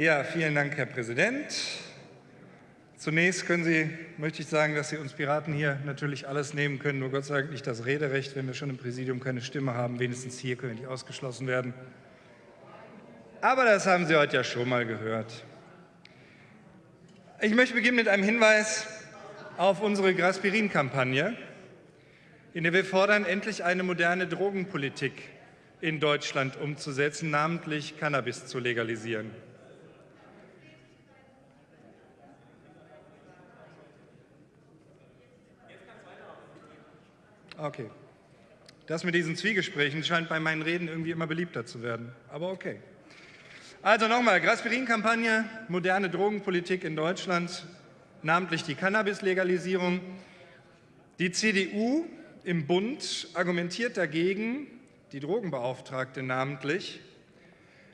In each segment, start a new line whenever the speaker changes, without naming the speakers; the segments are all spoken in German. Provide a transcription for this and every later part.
Ja, vielen Dank, Herr Präsident. Zunächst können Sie, möchte ich sagen, dass Sie uns Piraten hier natürlich alles nehmen können, nur Gott sei Dank nicht das Rederecht, wenn wir schon im Präsidium keine Stimme haben. Wenigstens hier können die ausgeschlossen werden. Aber das haben Sie heute ja schon mal gehört. Ich möchte beginnen mit einem Hinweis auf unsere Graspirin-Kampagne, in der wir fordern, endlich eine moderne Drogenpolitik in Deutschland umzusetzen, namentlich Cannabis zu legalisieren. Okay. Das mit diesen Zwiegesprächen scheint bei meinen Reden irgendwie immer beliebter zu werden. Aber okay. Also nochmal, Graspirin-Kampagne, moderne Drogenpolitik in Deutschland, namentlich die Cannabis-Legalisierung. Die CDU im Bund argumentiert dagegen, die Drogenbeauftragte namentlich,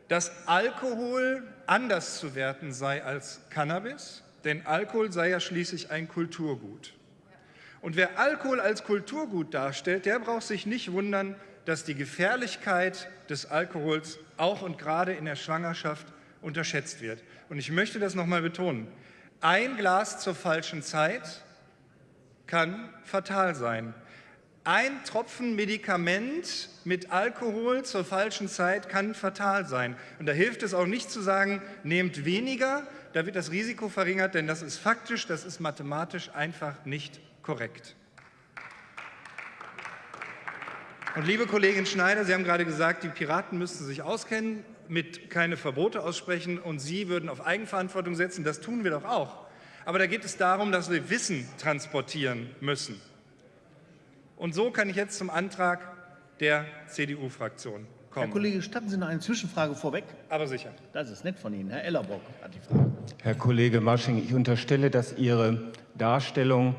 dass Alkohol anders zu werten sei als Cannabis, denn Alkohol sei ja schließlich ein Kulturgut. Und wer Alkohol als Kulturgut darstellt, der braucht sich nicht wundern, dass die Gefährlichkeit des Alkohols auch und gerade in der Schwangerschaft unterschätzt wird. Und ich möchte das noch mal betonen. Ein Glas zur falschen Zeit kann fatal sein. Ein Tropfen Medikament mit Alkohol zur falschen Zeit kann fatal sein. Und da hilft es auch nicht zu sagen, nehmt weniger, da wird das Risiko verringert, denn das ist faktisch, das ist mathematisch einfach nicht korrekt. Und liebe Kollegin Schneider, Sie haben gerade gesagt, die Piraten müssten sich auskennen, mit keine Verbote aussprechen und Sie würden auf Eigenverantwortung setzen. Das tun wir doch auch. Aber da geht es darum, dass wir Wissen transportieren müssen. Und so kann ich jetzt zum Antrag der CDU-Fraktion kommen.
Herr Kollege, statten Sie noch eine Zwischenfrage vorweg?
Aber sicher.
Das ist nett von Ihnen. Herr Ellerbock hat die Frage.
Herr Kollege Masching, ich unterstelle, dass Ihre Darstellung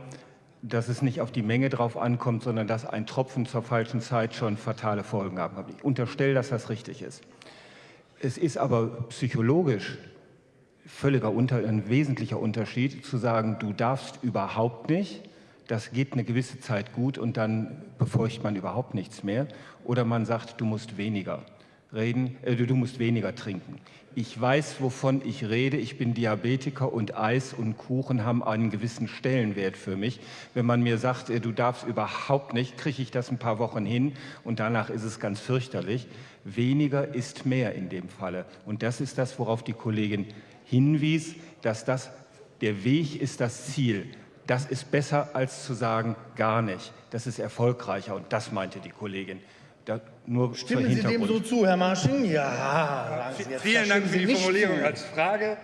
dass es nicht auf die Menge drauf ankommt, sondern dass ein Tropfen zur falschen Zeit schon fatale Folgen haben kann. Ich unterstelle, dass das richtig ist. Es ist aber psychologisch völliger unter, ein wesentlicher Unterschied zu sagen, du darfst überhaupt nicht, das geht eine gewisse Zeit gut und dann befeucht man überhaupt nichts mehr. Oder man sagt, du musst weniger reden, äh, du musst weniger trinken. Ich weiß, wovon ich rede. Ich bin Diabetiker und Eis und Kuchen haben einen gewissen Stellenwert für mich. Wenn man mir sagt, äh, du darfst überhaupt nicht, kriege ich das ein paar Wochen hin und danach ist es ganz fürchterlich. Weniger ist mehr in dem Falle. Und das ist das, worauf die Kollegin hinwies, dass das der Weg ist das Ziel. Das ist besser als zu sagen, gar nicht. Das ist erfolgreicher und das meinte die Kollegin.
Da, nur Stimmen Sie dem so zu, Herr Marsching? Ja.
Vielen Dank für die Formulierung als Frage.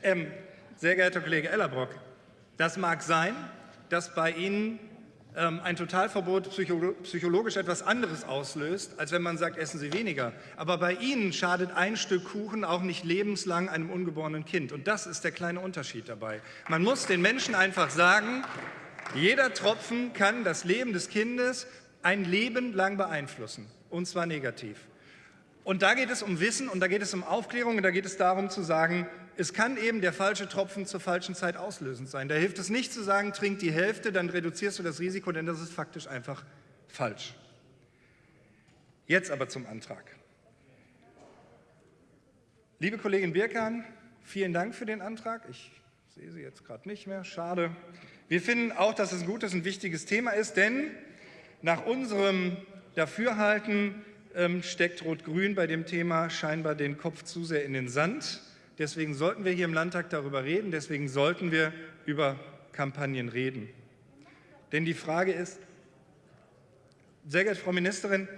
Ähm, sehr geehrter Kollege Ellerbrock, das mag sein, dass bei Ihnen ähm, ein Totalverbot psychologisch etwas anderes auslöst, als wenn man sagt, essen Sie weniger. Aber bei Ihnen schadet ein Stück Kuchen auch nicht lebenslang einem ungeborenen Kind. Und das ist der kleine Unterschied dabei. Man muss den Menschen einfach sagen, jeder Tropfen kann das Leben des Kindes ein Leben lang beeinflussen, und zwar negativ. Und da geht es um Wissen und da geht es um Aufklärung und da geht es darum zu sagen, es kann eben der falsche Tropfen zur falschen Zeit auslösend sein. Da hilft es nicht zu sagen, trink die Hälfte, dann reduzierst du das Risiko, denn das ist faktisch einfach falsch. Jetzt aber zum Antrag. Liebe Kollegin Birkan, vielen Dank für den Antrag. Ich sehe Sie jetzt gerade nicht mehr, schade. Wir finden auch, dass es ein gutes und wichtiges Thema ist, denn nach unserem Dafürhalten ähm, steckt Rot-Grün bei dem Thema scheinbar den Kopf zu sehr in den Sand. Deswegen sollten wir hier im Landtag darüber reden, deswegen sollten wir über Kampagnen reden. Denn die Frage ist, sehr geehrte Frau Ministerin,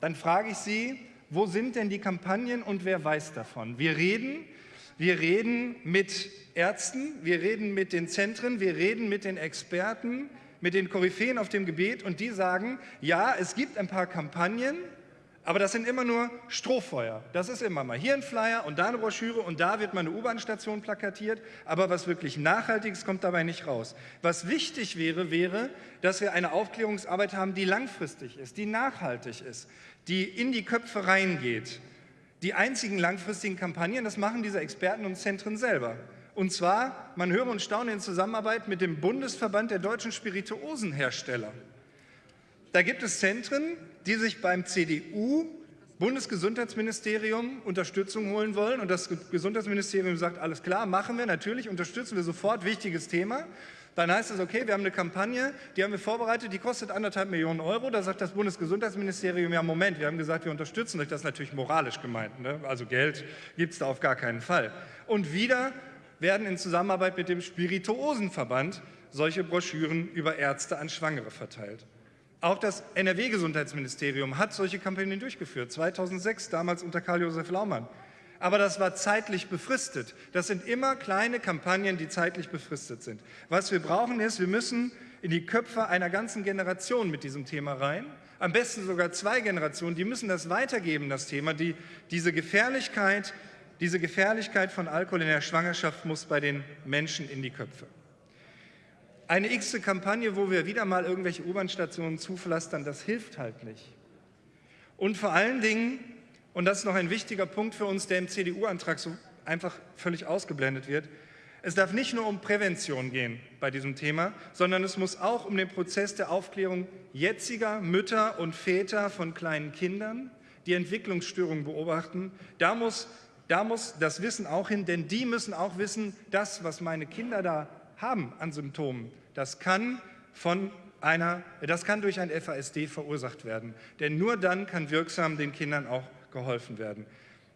dann frage ich Sie, wo sind denn die Kampagnen und wer weiß davon? Wir reden, wir reden mit Ärzten, wir reden mit den Zentren, wir reden mit den Experten, mit den Koryphäen auf dem Gebiet und die sagen, ja, es gibt ein paar Kampagnen, aber das sind immer nur Strohfeuer. Das ist immer mal hier ein Flyer und da eine Broschüre und da wird mal eine U-Bahn-Station plakatiert, aber was wirklich Nachhaltiges kommt dabei nicht raus. Was wichtig wäre, wäre, dass wir eine Aufklärungsarbeit haben, die langfristig ist, die nachhaltig ist, die in die Köpfe reingeht. Die einzigen langfristigen Kampagnen, das machen diese Experten und Zentren selber. Und zwar, man höre und staune in Zusammenarbeit mit dem Bundesverband der deutschen Spirituosenhersteller. Da gibt es Zentren, die sich beim CDU Bundesgesundheitsministerium Unterstützung holen wollen und das Gesundheitsministerium sagt, alles klar, machen wir, natürlich unterstützen wir sofort, wichtiges Thema, dann heißt es, okay, wir haben eine Kampagne, die haben wir vorbereitet, die kostet anderthalb Millionen Euro. Da sagt das Bundesgesundheitsministerium, ja Moment, wir haben gesagt, wir unterstützen euch. Das ist natürlich moralisch gemeint. Ne? Also Geld gibt es da auf gar keinen Fall. Und wieder werden in Zusammenarbeit mit dem Spirituosenverband solche Broschüren über Ärzte an Schwangere verteilt. Auch das NRW-Gesundheitsministerium hat solche Kampagnen durchgeführt, 2006, damals unter Karl-Josef Laumann. Aber das war zeitlich befristet. Das sind immer kleine Kampagnen, die zeitlich befristet sind. Was wir brauchen ist, wir müssen in die Köpfe einer ganzen Generation mit diesem Thema rein. Am besten sogar zwei Generationen, die müssen das weitergeben, das Thema. Die, diese, Gefährlichkeit, diese Gefährlichkeit von Alkohol in der Schwangerschaft muss bei den Menschen in die Köpfe. Eine x Kampagne, wo wir wieder mal irgendwelche U-Bahn-Stationen zupflastern, das hilft halt nicht. Und vor allen Dingen, und das ist noch ein wichtiger Punkt für uns, der im CDU-Antrag so einfach völlig ausgeblendet wird, es darf nicht nur um Prävention gehen bei diesem Thema, sondern es muss auch um den Prozess der Aufklärung jetziger Mütter und Väter von kleinen Kindern, die Entwicklungsstörungen beobachten. Da muss, da muss das Wissen auch hin, denn die müssen auch wissen, das, was meine Kinder da haben an Symptomen, das kann, von einer, das kann durch ein FASD verursacht werden. Denn nur dann kann wirksam den Kindern auch geholfen werden.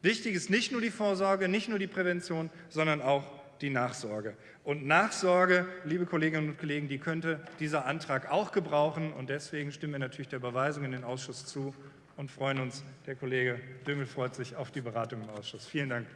Wichtig ist nicht nur die Vorsorge, nicht nur die Prävention, sondern auch die Nachsorge. Und Nachsorge, liebe Kolleginnen und Kollegen, die könnte dieser Antrag auch gebrauchen. Und deswegen stimmen wir natürlich der Überweisung in den Ausschuss zu und freuen uns, der Kollege Düngel freut sich auf die Beratung im Ausschuss. Vielen Dank.